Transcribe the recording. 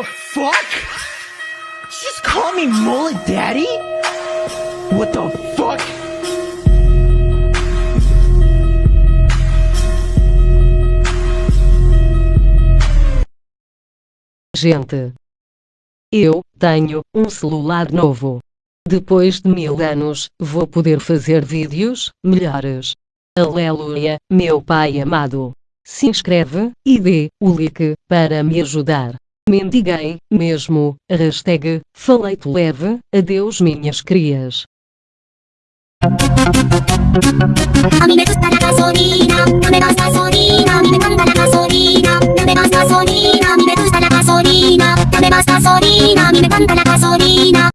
the fuck? Just call me Mullet Daddy? What the fuck? Gente, eu tenho um celular novo. Depois de mil anos, vou poder fazer vídeos melhores. Aleluia, meu pai amado. Se inscreve e dê o like para me ajudar. Mendiguei, mesmo, hashtag, faleito leve, adeus minhas crias. A mí me gusta la gasolina, no me gasolina, a mí me encanta la gasolina, no me gasolina, a mí me gusta la gasolina, me gasolina, a mí me encanta la gasolina.